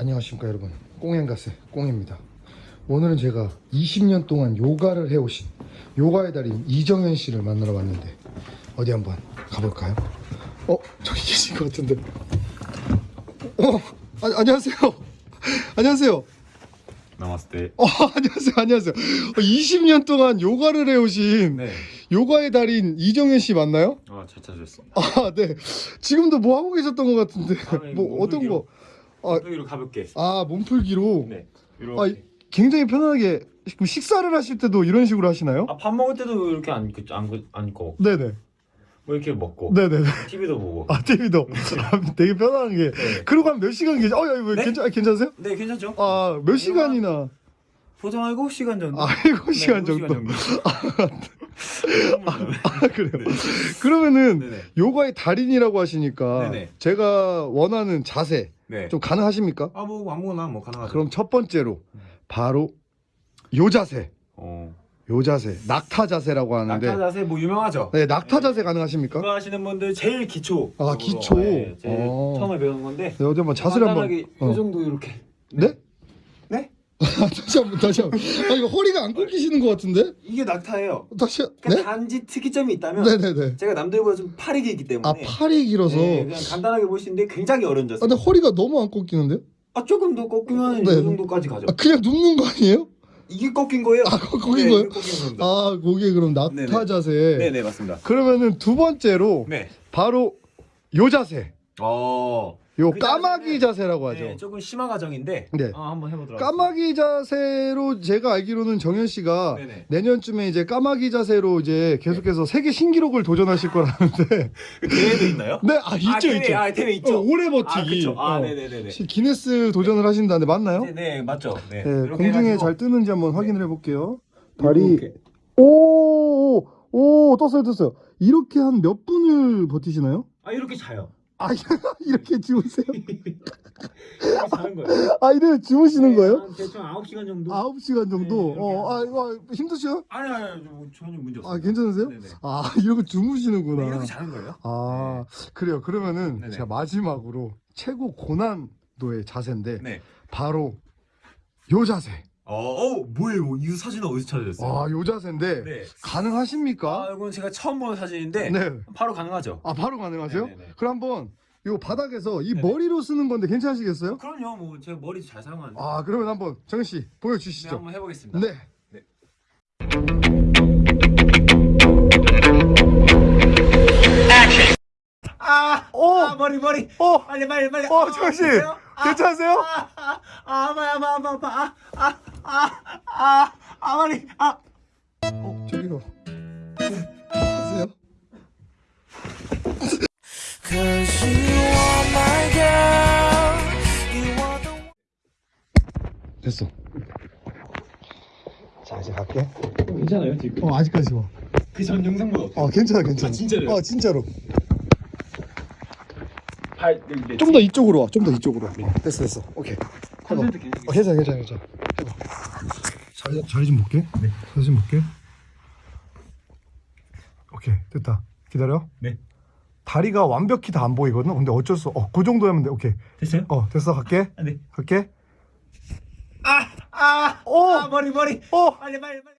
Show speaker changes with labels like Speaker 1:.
Speaker 1: 안녕하십니까 여러분 꽁행가세 꽁입니다 오늘은 제가 20년 동안 요가를 해오신 요가의 달인 이정현 씨를 만나러 왔는데 어디 한번 가볼까요? 어? 저기 계신 것 같은데 어? 아, 안녕하세요 안녕하세요
Speaker 2: 나마스테.
Speaker 1: 어, 안녕하세요 안녕하세요 어, 20년 동안 요가를 해오신
Speaker 2: 네.
Speaker 1: 요가의 달인 이정현 씨 맞나요?
Speaker 2: 아, 잘 찾으셨습니다.
Speaker 1: 아네 지금도 뭐 하고 계셨던 것 같은데
Speaker 2: 아, 네,
Speaker 1: 뭐 어떤 거 아,
Speaker 2: 여기로 가볼게.
Speaker 1: 아 몸풀기로
Speaker 2: 네.
Speaker 1: 아,
Speaker 2: 이렇게.
Speaker 1: 굉장히 편하게 그럼 식사를 하실 때도 이런 식으로 하시나요?
Speaker 2: 아, 밥 먹을 때도 이렇게 안 그, 안, 그- 앉고
Speaker 1: 네네
Speaker 2: 뭐 이렇게 먹고
Speaker 1: 네네네
Speaker 2: TV도 보고.
Speaker 1: 아 TV도 되게 편한 게
Speaker 2: 네.
Speaker 1: 그러고 한 몇 시간 계시 어야 왜
Speaker 2: 네?
Speaker 1: 괜찮 괜찮으세요?
Speaker 2: 네, 괜찮죠?
Speaker 1: 아몇 시간이나
Speaker 2: 보통 한 7시간 정도.
Speaker 1: 아 7시간
Speaker 2: 네,
Speaker 1: 정도
Speaker 2: 7시간
Speaker 1: 아 그래요 그러면은
Speaker 2: 네네.
Speaker 1: 요가의 달인이라고 하시니까
Speaker 2: 네네.
Speaker 1: 제가 원하는 자세
Speaker 2: 네.
Speaker 1: 좀 가능하십니까?
Speaker 2: 아, 뭐 아무거나 뭐 가능하죠.
Speaker 1: 그럼 첫 번째로 바로 요 자세
Speaker 2: 어.
Speaker 1: 요 자세 낙타 자세라고 하는데
Speaker 2: 낙타 자세 뭐 유명하죠?
Speaker 1: 네 낙타 자세 가능하십니까?
Speaker 2: 그거 하시는 분들 제일 기초.
Speaker 1: 아, 기초.
Speaker 2: 네, 제일
Speaker 1: 어.
Speaker 2: 처음에 배우는 건데.
Speaker 1: 네, 어디 한번 자세를 한번
Speaker 2: 간단하게
Speaker 1: 어.
Speaker 2: 이 정도 이렇게.
Speaker 1: 네?
Speaker 2: 네?
Speaker 1: 다시 한번 다시 한번 아 이거 허리가 안 꺾이시는 것 같은데
Speaker 2: 이게 낙타예요.
Speaker 1: 다시 한-
Speaker 2: 그러니까
Speaker 1: 네?
Speaker 2: 단지 특이점이 있다면
Speaker 1: 네네네
Speaker 2: 제가 남들보다 좀 팔이 길기 때문에
Speaker 1: 아 팔이 길어서
Speaker 2: 네, 그냥 간단하게 보시는데 굉장히 어려운
Speaker 1: 아,
Speaker 2: 자세.
Speaker 1: 근데 허리가 너무 안 꺾이는데요?
Speaker 2: 아 조금 더 꺾이면
Speaker 1: 네.
Speaker 2: 이 정도까지 가죠.
Speaker 1: 아 그냥 눕는 거 아니에요?
Speaker 2: 이게 꺾인 거예요?
Speaker 1: 아 거- 꺾인
Speaker 2: 네,
Speaker 1: 거예요?
Speaker 2: 꺾인.
Speaker 1: 아 그게 그럼 낙타
Speaker 2: 네네.
Speaker 1: 자세
Speaker 2: 네네 맞습니다.
Speaker 1: 그러면은 두 번째로
Speaker 2: 네.
Speaker 1: 바로 요 자세
Speaker 2: 어. 요그
Speaker 1: 까마귀 자세라고 하죠
Speaker 2: 네, 조금 심화 과정인데.
Speaker 1: 네.
Speaker 2: 어, 한번 해보도록.
Speaker 1: 까마귀 자세로 제가 알기로는 정현 씨가
Speaker 2: 네네.
Speaker 1: 내년쯤에 이제 까마귀 자세로 이제 계속해서 세계 신기록을 도전하실 거라는데
Speaker 2: 그 대회도 있나요?
Speaker 1: 네 아 있죠
Speaker 2: 아, 대회,
Speaker 1: 있죠
Speaker 2: 아 대회 있죠.
Speaker 1: 어, 오래
Speaker 2: 아
Speaker 1: 버티기
Speaker 2: 그렇죠. 아
Speaker 1: 어.
Speaker 2: 네네네네.
Speaker 1: 혹시 기네스 도전을 하신다는데 맞나요?
Speaker 2: 네, 네 맞죠. 네.
Speaker 1: 네, 공중에 잘 뜨는지 한번 확인을 해볼게요.
Speaker 2: 이렇게.
Speaker 1: 다리 오, 오, 떴어요, 떴어요. 이렇게 한 몇 분을 버티시나요?
Speaker 2: 아 이렇게 자요.
Speaker 1: 아, 이렇게 주무세요?
Speaker 2: 이렇게 자는 거예요.
Speaker 1: 아, 이래 주무시는
Speaker 2: 네,
Speaker 1: 거예요?
Speaker 2: 한 대충 9시간 정도.
Speaker 1: 9시간 정도?
Speaker 2: 네,
Speaker 1: 어, 아, 이거 힘드셔요?
Speaker 2: 아니 아니 전혀 문제 없어요.
Speaker 1: 아, 괜찮으세요?
Speaker 2: 네네.
Speaker 1: 아, 이러고 주무시는구나.
Speaker 2: 네, 이렇게 자는 거예요?
Speaker 1: 아, 그래요. 그러면은
Speaker 2: 네네.
Speaker 1: 제가 마지막으로 최고 고난도의 자세인데
Speaker 2: 네.
Speaker 1: 바로 요 자세.
Speaker 2: 어, 어 뭐예요? 이 사진은 어디서 찾으셨어요?
Speaker 1: 아, 요 자세인데
Speaker 2: 네.
Speaker 1: 가능하십니까?
Speaker 2: 아, 이건 제가 처음 보는 사진인데
Speaker 1: 네.
Speaker 2: 바로 가능하죠.
Speaker 1: 아 바로 가능하세요?
Speaker 2: 네네네.
Speaker 1: 그럼 한번 요 바닥에서 이
Speaker 2: 네네.
Speaker 1: 머리로 쓰는 건데 괜찮으시겠어요?
Speaker 2: 그럼요, 뭐 제가 머리 잘 사용하는데.
Speaker 1: 아 그러면 한번 정현 씨
Speaker 2: 네,
Speaker 1: 보여 주시죠.
Speaker 2: 한번 해 보겠습니다.
Speaker 1: 네.
Speaker 2: 아,
Speaker 1: 오,
Speaker 2: 아 머리 머리.
Speaker 1: 어,
Speaker 2: 빨리 빨리 빨리.
Speaker 1: 어, 정현 씨
Speaker 2: 보세요? 아,
Speaker 1: 괜찮으세요?
Speaker 2: 아, 아, 아, 아파 아파 아파 아파. 아, 아, 아, 아, 아, 머리. 아.
Speaker 1: 어, 저기요. 하세요? 됐어. 자 이제 갈게.
Speaker 2: 괜찮아요 지금?
Speaker 1: 어 아직까지 좋아.
Speaker 2: 그전 영상보다 어때요?
Speaker 1: 어 괜찮아 괜찮아.
Speaker 2: 아, 진짜로요?
Speaker 1: 어 진짜로.
Speaker 2: 발 네,
Speaker 1: 좀더 이쪽으로 와. 좀 더 이쪽으로. 와. 됐어 됐어. 오케이. 해봐. 어, 괜찮아 괜찮아 괜찮아. 자리 자리 좀 볼게. 네. 자리 좀 볼게. 오케이 됐다. 기다려.
Speaker 2: 네.
Speaker 1: 다리가 완벽히 다 안 보이거든. 근데 어쩔 수. 어그 정도 하면 돼. 오케이.
Speaker 2: 됐어요?
Speaker 1: 어 됐어 갈게.
Speaker 2: 아, 네.
Speaker 1: 갈게.
Speaker 2: 아, 아,
Speaker 1: 오.
Speaker 2: 아, 머리 머리.
Speaker 1: 어.
Speaker 2: 빨리 빨리 빨리.